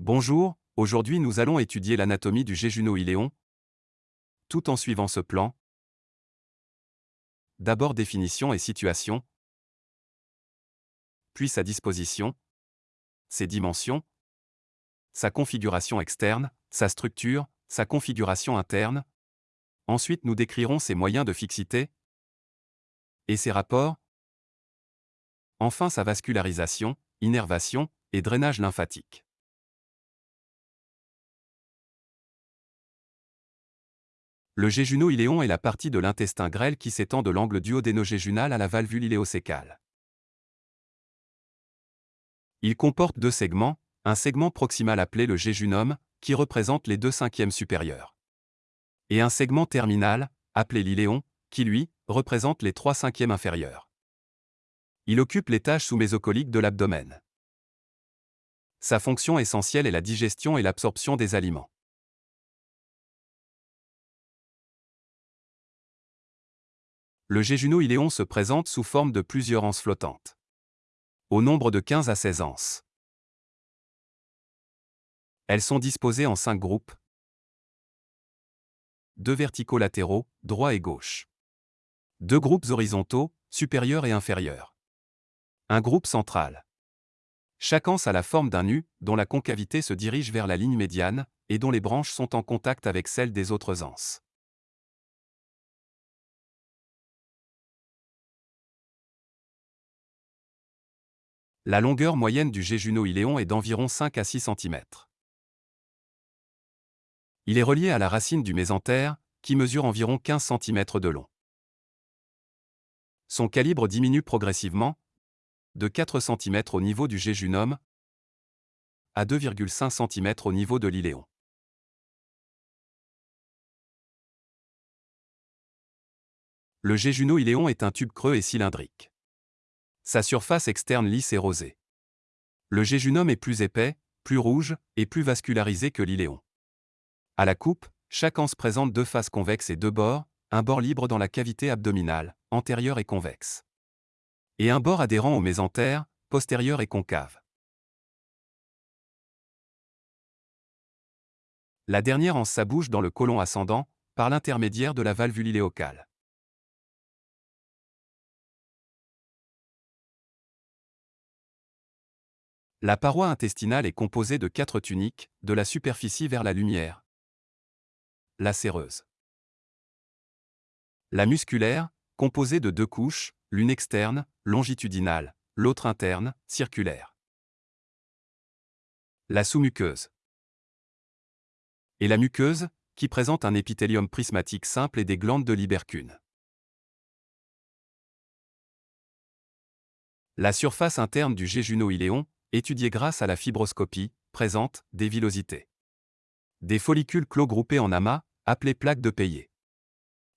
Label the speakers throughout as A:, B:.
A: Bonjour, aujourd'hui nous allons étudier l'anatomie du jéjuno-iléon, tout en suivant ce plan. D'abord définition et situation, puis sa disposition, ses dimensions, sa configuration externe, sa structure, sa configuration interne. Ensuite nous décrirons ses moyens de fixité et ses rapports. Enfin sa vascularisation, innervation et drainage lymphatique. Le jéjuno-iléon est la partie de l'intestin grêle qui s'étend de l'angle duodénogéjunal à la valvule iléosécale. Il comporte deux segments, un segment proximal appelé le jéjunum, qui représente les deux cinquièmes supérieurs. Et un segment terminal, appelé l'iléon, qui lui, représente les trois cinquièmes inférieurs. Il occupe l'étage sous-mésocolique de l'abdomen. Sa fonction essentielle est la digestion et l'absorption des aliments. Le jéjuno-iléon se présente sous forme de plusieurs anses flottantes. Au nombre de 15 à 16 anses. Elles sont disposées en 5 groupes. Deux verticaux latéraux, droit et gauche. Deux groupes horizontaux, supérieurs et inférieurs. Un groupe central. Chaque anse a la forme d'un U, dont la concavité se dirige vers la ligne médiane, et dont les branches sont en contact avec celles des autres anses. La longueur moyenne du jéjuno-iléon est d'environ 5 à 6 cm. Il est relié à la racine du mésentère, qui mesure environ 15 cm de long. Son calibre diminue progressivement, de 4 cm au niveau du jéjunum à 2,5 cm au niveau de l'iléon. Le jéjuno-iléon est un tube creux et cylindrique. Sa surface externe lisse et rosée. Le jéjunum est plus épais, plus rouge et plus vascularisé que l'iléon. À la coupe, chaque anse présente deux faces convexes et deux bords, un bord libre dans la cavité abdominale, antérieure et convexe. Et un bord adhérent au mésentère, postérieur et concave. La dernière anse s'abouche dans le côlon ascendant, par l'intermédiaire de la valvule iléocale. La paroi intestinale est composée de quatre tuniques, de la superficie vers la lumière. La séreuse. La musculaire, composée de deux couches, l'une externe, longitudinale, l'autre interne, circulaire. La sous-muqueuse. Et la muqueuse, qui présente un épithélium prismatique simple et des glandes de libercune. La surface interne du jéjuno-iléon, étudiée grâce à la fibroscopie, présente des villosités. Des follicules clos groupés en amas, appelés plaques de Peillet.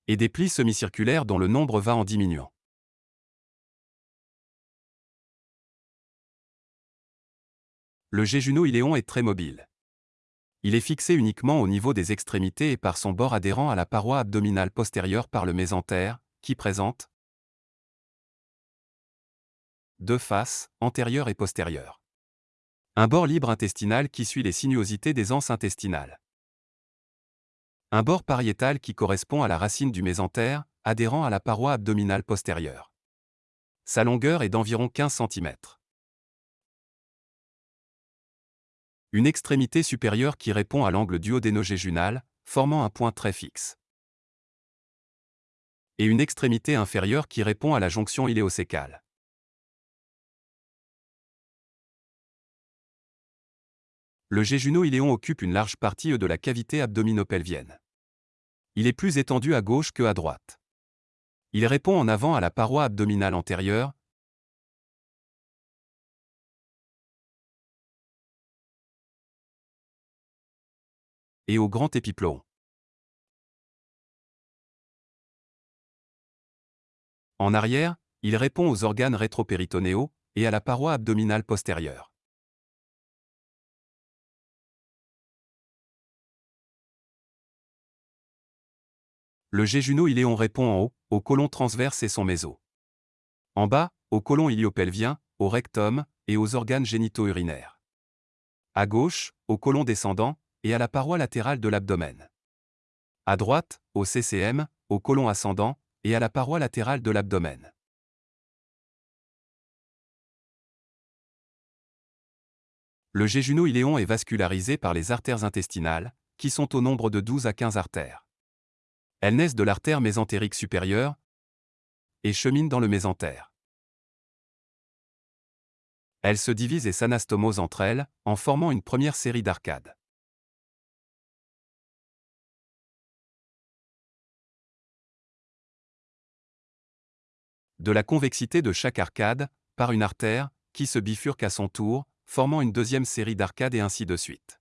A: Et des plis semi-circulaires dont le nombre va en diminuant. Le jéjuno-iléon est très mobile. Il est fixé uniquement au niveau des extrémités et par son bord adhérent à la paroi abdominale postérieure par le mésentère, qui présente deux faces, antérieure et postérieure. Un bord libre intestinal qui suit les sinuosités des anses intestinales. Un bord pariétal qui correspond à la racine du mésentère, adhérent à la paroi abdominale postérieure. Sa longueur est d'environ 15 cm. Une extrémité supérieure qui répond à l'angle duodénogéjunal, formant un point très fixe. Et une extrémité inférieure qui répond à la jonction iléosécale. Le jéjuno-iléon occupe une large partie de la cavité abdominopelvienne. Il est plus étendu à gauche que à droite. Il répond en avant à la paroi abdominale antérieure, et au grand épiploon. En arrière, il répond aux organes rétropéritonéaux et à la paroi abdominale postérieure. Le jéjuno-iléon répond en haut, au côlon transverse et son méso. En bas, au côlon iliopelvien, au rectum et aux organes génitaux-urinaires. À gauche, au côlon descendant, et à la paroi latérale de l'abdomen. À droite, au CCM, au côlon ascendant, et à la paroi latérale de l'abdomen. Le jéjuno-iléon est vascularisé par les artères intestinales, qui sont au nombre de 12 à 15 artères. Elles naissent de l'artère mésentérique supérieure et cheminent dans le mésentère. Elles se divisent et s'anastomosent entre elles, en formant une première série d'arcades. De la convexité de chaque arcade, par une artère, qui se bifurque à son tour, formant une deuxième série d'arcades et ainsi de suite.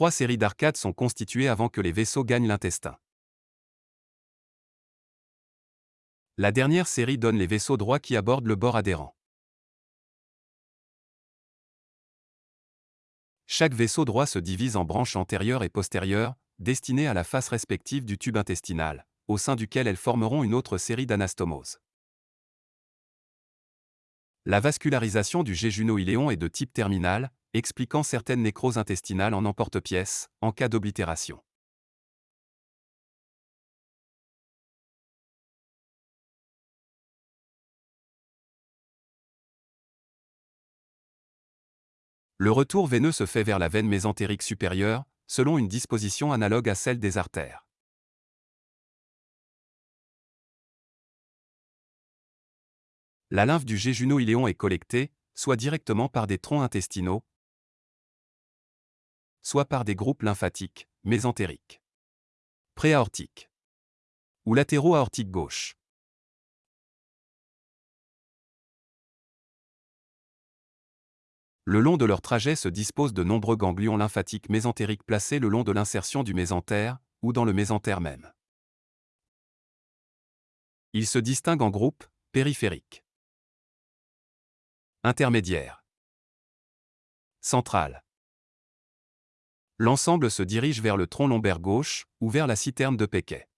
A: Trois séries d'arcades sont constituées avant que les vaisseaux gagnent l'intestin. La dernière série donne les vaisseaux droits qui abordent le bord adhérent. Chaque vaisseau droit se divise en branches antérieures et postérieures, destinées à la face respective du tube intestinal, au sein duquel elles formeront une autre série d'anastomoses. La vascularisation du jéjuno-iléon est de type terminal, expliquant certaines nécroses intestinales en emporte-pièce, en cas d'oblitération. Le retour veineux se fait vers la veine mésentérique supérieure, selon une disposition analogue à celle des artères. La lymphe du jéjuno-iléon est collectée, soit directement par des troncs intestinaux, soit par des groupes lymphatiques, mésentériques, préaortiques ou latéraux-aortiques gauche. Le long de leur trajet se disposent de nombreux ganglions lymphatiques mésentériques placés le long de l'insertion du mésentère, ou dans le mésentère même. Ils se distinguent en groupes périphériques, intermédiaires, central. L'ensemble se dirige vers le tronc lombaire gauche, ou vers la citerne de Péquet.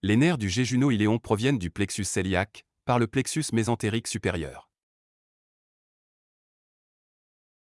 A: Les nerfs du jéjuno-iléon proviennent du plexus cœliaque, par le plexus mésentérique supérieur.